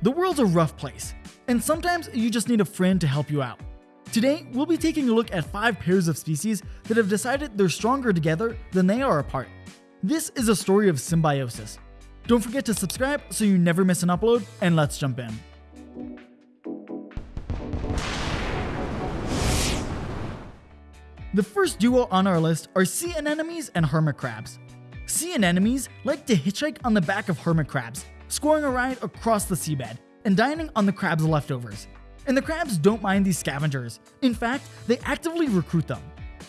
The world's a rough place, and sometimes you just need a friend to help you out. Today, we'll be taking a look at 5 pairs of species that have decided they're stronger together than they are apart. This is a story of symbiosis. Don't forget to subscribe so you never miss an upload, and let's jump in. The first duo on our list are sea anemones and hermit crabs. Sea anemones like to hitchhike on the back of hermit crabs, scoring a ride across the seabed, and dining on the crab's leftovers. And the crabs don't mind these scavengers. In fact, they actively recruit them.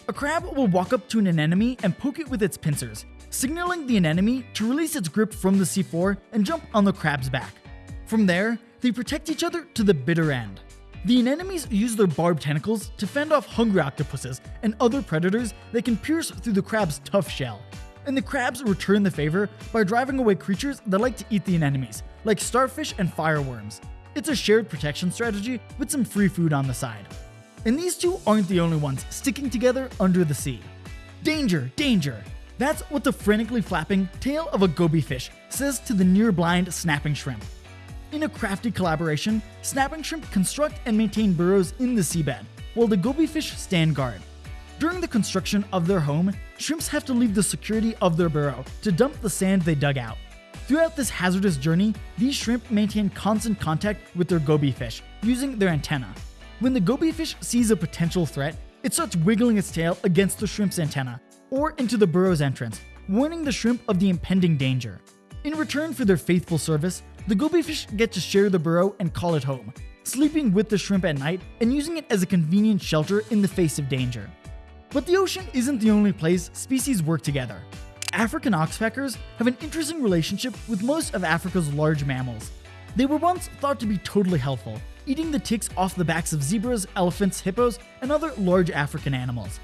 A crab will walk up to an anemone and poke it with its pincers, signaling the anemone to release its grip from the seafloor and jump on the crab's back. From there, they protect each other to the bitter end. The anemones use their barbed tentacles to fend off hungry octopuses and other predators that can pierce through the crab's tough shell. And the crabs return the favor by driving away creatures that like to eat the anemones, like starfish and fireworms. It's a shared protection strategy with some free food on the side. And these two aren't the only ones sticking together under the sea. Danger, danger! That's what the frantically flapping tail of a goby fish says to the near blind snapping shrimp. In a crafty collaboration, snapping shrimp construct and maintain burrows in the seabed, while the goby fish stand guard. During the construction of their home, shrimps have to leave the security of their burrow to dump the sand they dug out. Throughout this hazardous journey, these shrimp maintain constant contact with their goby fish using their antenna. When the goby fish sees a potential threat, it starts wiggling its tail against the shrimp's antenna or into the burrow's entrance, warning the shrimp of the impending danger. In return for their faithful service, the goby fish get to share the burrow and call it home, sleeping with the shrimp at night and using it as a convenient shelter in the face of danger. But the ocean isn't the only place species work together. African oxpeckers have an interesting relationship with most of Africa's large mammals. They were once thought to be totally helpful, eating the ticks off the backs of zebras, elephants, hippos, and other large African animals.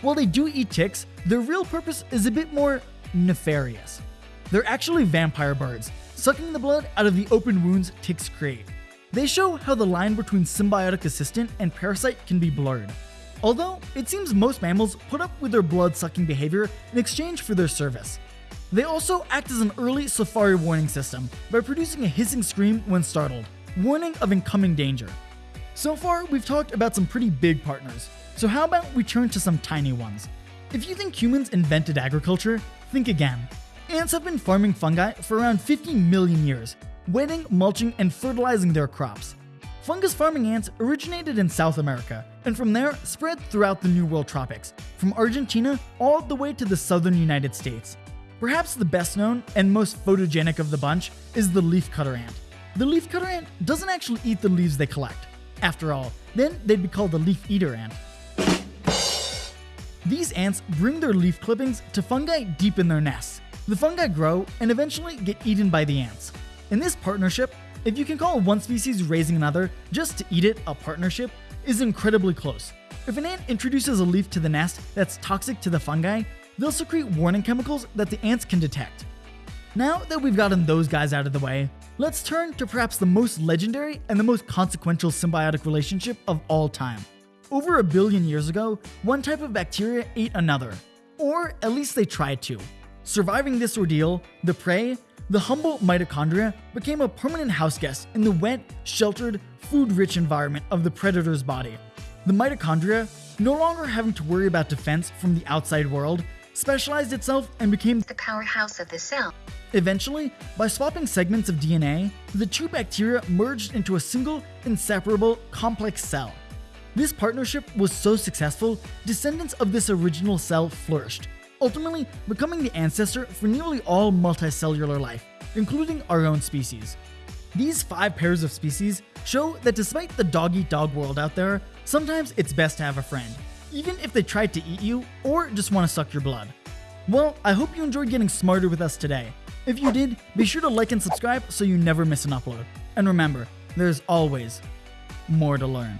While they do eat ticks, their real purpose is a bit more nefarious. They're actually vampire birds, sucking the blood out of the open wounds ticks create. They show how the line between symbiotic assistant and parasite can be blurred. Although, it seems most mammals put up with their blood-sucking behavior in exchange for their service. They also act as an early safari warning system by producing a hissing scream when startled, warning of incoming danger. So far, we've talked about some pretty big partners, so how about we turn to some tiny ones? If you think humans invented agriculture, think again. Ants have been farming fungi for around 50 million years, wetting, mulching, and fertilizing their crops. Fungus farming ants originated in South America, and from there spread throughout the New World tropics, from Argentina all the way to the southern United States. Perhaps the best known and most photogenic of the bunch is the leafcutter ant. The leafcutter ant doesn't actually eat the leaves they collect. After all, then they'd be called the leaf eater ant. These ants bring their leaf clippings to fungi deep in their nests, the fungi grow and eventually get eaten by the ants. In this partnership, if you can call one species raising another just to eat it a partnership, is incredibly close. If an ant introduces a leaf to the nest that's toxic to the fungi, they'll secrete warning chemicals that the ants can detect. Now that we've gotten those guys out of the way, let's turn to perhaps the most legendary and the most consequential symbiotic relationship of all time. Over a billion years ago, one type of bacteria ate another, or at least they tried to. Surviving this ordeal, the prey, the humble mitochondria, became a permanent houseguest in the wet, sheltered, food-rich environment of the predator's body. The mitochondria, no longer having to worry about defense from the outside world, specialized itself and became the powerhouse of the cell. Eventually, by swapping segments of DNA, the two bacteria merged into a single, inseparable, complex cell. This partnership was so successful, descendants of this original cell flourished, ultimately becoming the ancestor for nearly all multicellular life, including our own species. These five pairs of species show that despite the dog-eat-dog -dog world out there, sometimes it's best to have a friend, even if they tried to eat you or just want to suck your blood. Well, I hope you enjoyed getting smarter with us today. If you did, be sure to like and subscribe so you never miss an upload. And remember, there's always more to learn.